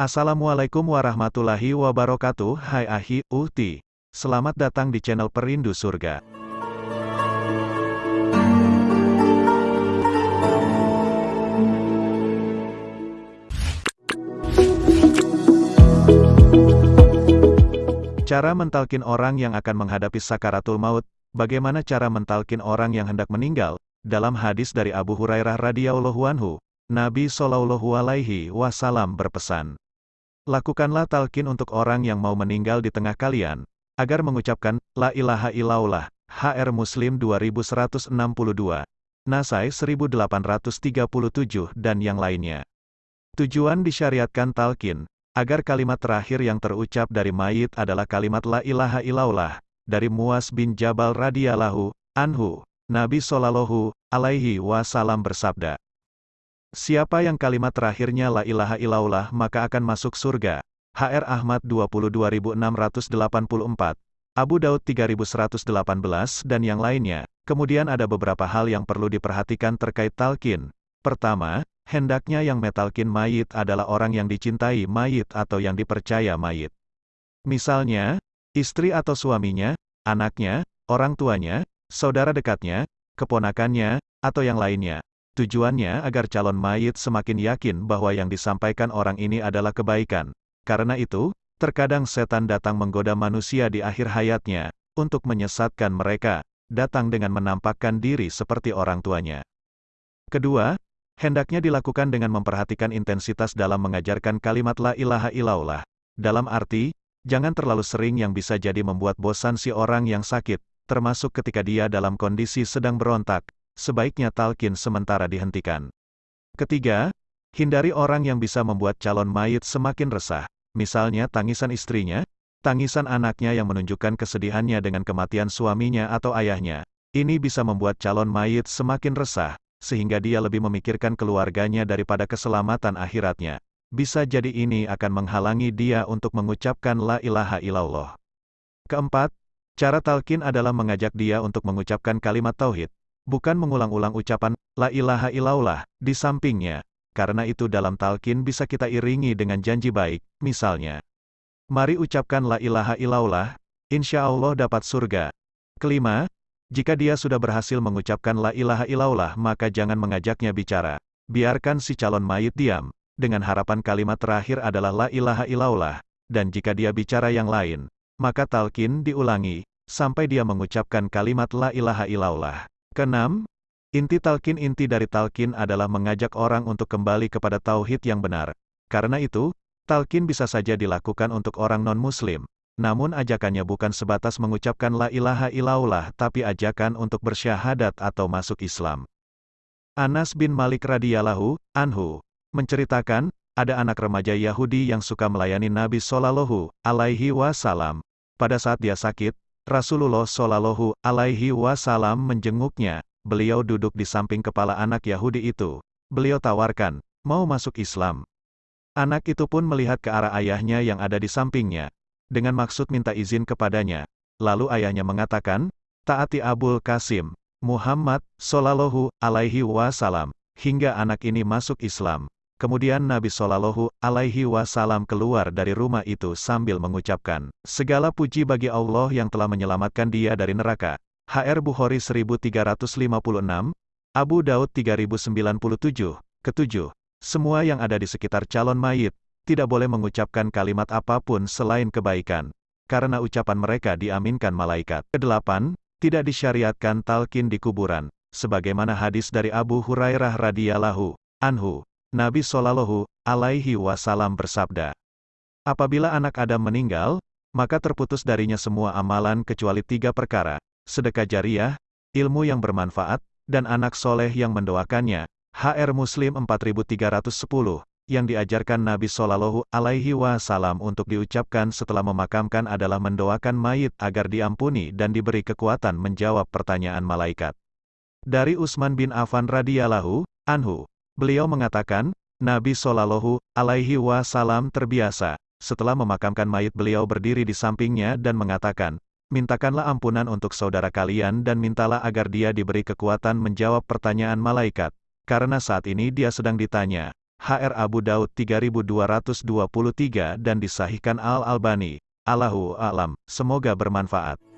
Assalamualaikum warahmatullahi wabarakatuh. Hai Ahi, Uhti. Selamat datang di channel Perindu Surga. Cara mentalkin orang yang akan menghadapi sakaratul maut. Bagaimana cara mentalkin orang yang hendak meninggal? Dalam hadis dari Abu Hurairah radhiyallahu anhu, Nabi Shallallahu alaihi wasallam berpesan, Lakukanlah talqin untuk orang yang mau meninggal di tengah kalian, agar mengucapkan, La ilaha illallah, HR Muslim 2162, Nasai 1837 dan yang lainnya. Tujuan disyariatkan talqin, agar kalimat terakhir yang terucap dari mayit adalah kalimat La ilaha illallah, dari Muas bin Jabal radhiyallahu anhu. Nabi Shallallahu alaihi wasallam bersabda, Siapa yang kalimat terakhirnya la ilaha illallah maka akan masuk surga. HR Ahmad 22684, Abu Daud 3118 dan yang lainnya. Kemudian ada beberapa hal yang perlu diperhatikan terkait talqin. Pertama, hendaknya yang metalkin mayit adalah orang yang dicintai mayit atau yang dipercaya mayit. Misalnya, istri atau suaminya, anaknya, orang tuanya, saudara dekatnya, keponakannya, atau yang lainnya. Tujuannya agar calon mayit semakin yakin bahwa yang disampaikan orang ini adalah kebaikan. Karena itu, terkadang setan datang menggoda manusia di akhir hayatnya, untuk menyesatkan mereka, datang dengan menampakkan diri seperti orang tuanya. Kedua, hendaknya dilakukan dengan memperhatikan intensitas dalam mengajarkan kalimat la ilaha illallah. Dalam arti, jangan terlalu sering yang bisa jadi membuat bosan si orang yang sakit, termasuk ketika dia dalam kondisi sedang berontak, sebaiknya talkin sementara dihentikan. Ketiga, hindari orang yang bisa membuat calon mayit semakin resah, misalnya tangisan istrinya, tangisan anaknya yang menunjukkan kesedihannya dengan kematian suaminya atau ayahnya. Ini bisa membuat calon mayit semakin resah, sehingga dia lebih memikirkan keluarganya daripada keselamatan akhiratnya. Bisa jadi ini akan menghalangi dia untuk mengucapkan la ilaha illallah. Keempat, cara talkin adalah mengajak dia untuk mengucapkan kalimat tauhid, bukan mengulang-ulang ucapan la ilaha illallah di sampingnya. Karena itu dalam talqin bisa kita iringi dengan janji baik, misalnya. Mari ucapkan la ilaha illallah, insya Allah dapat surga. Kelima, jika dia sudah berhasil mengucapkan la ilaha illallah maka jangan mengajaknya bicara. Biarkan si calon mayit diam, dengan harapan kalimat terakhir adalah la ilaha illallah, dan jika dia bicara yang lain, maka talqin diulangi, sampai dia mengucapkan kalimat la ilaha illallah. Keenam, inti talkin inti dari talkin adalah mengajak orang untuk kembali kepada tauhid yang benar. Karena itu, talkin bisa saja dilakukan untuk orang non-muslim. Namun ajakannya bukan sebatas mengucapkan la ilaha illallah tapi ajakan untuk bersyahadat atau masuk Islam. Anas bin Malik radhiyallahu anhu menceritakan, ada anak remaja Yahudi yang suka melayani Nabi Shallallahu alaihi wasallam. Pada saat dia sakit, Rasulullah Shallallahu Alaihi Wasallam menjenguknya. Beliau duduk di samping kepala anak Yahudi itu. Beliau tawarkan, mau masuk Islam. Anak itu pun melihat ke arah ayahnya yang ada di sampingnya, dengan maksud minta izin kepadanya. Lalu ayahnya mengatakan, taati Abul Qasim, Muhammad, Sallallahu Alaihi Wasallam, hingga anak ini masuk Islam. Kemudian Nabi Shallallahu Alaihi Wasallam keluar dari rumah itu sambil mengucapkan, Segala puji bagi Allah yang telah menyelamatkan dia dari neraka. HR Bukhari 1356, Abu Daud 3097, ketujuh. Semua yang ada di sekitar calon mayit, tidak boleh mengucapkan kalimat apa pun selain kebaikan. Karena ucapan mereka diaminkan malaikat. Kedelapan, tidak disyariatkan talkin di kuburan. Sebagaimana hadis dari Abu Hurairah radhiyallahu anhu. Nabi Shallallahu alaihi wasallam bersabda, Apabila anak Adam meninggal, maka terputus darinya semua amalan kecuali tiga perkara, sedekah jariah, ilmu yang bermanfaat, dan anak soleh yang mendoakannya. HR Muslim 4310, yang diajarkan Nabi Shallallahu alaihi wasallam untuk diucapkan setelah memakamkan adalah mendoakan mayit agar diampuni dan diberi kekuatan menjawab pertanyaan malaikat. Dari Utsman bin Affan radhiyallahu anhu, Beliau mengatakan, Nabi Shallallahu Alaihi Wasallam terbiasa, setelah memakamkan mayit beliau berdiri di sampingnya dan mengatakan, Mintakanlah ampunan untuk saudara kalian dan mintalah agar dia diberi kekuatan menjawab pertanyaan malaikat, karena saat ini dia sedang ditanya, HR Abu Daud 3223 dan disahihkan Al-Albani. Allahu a'lam. Semoga bermanfaat.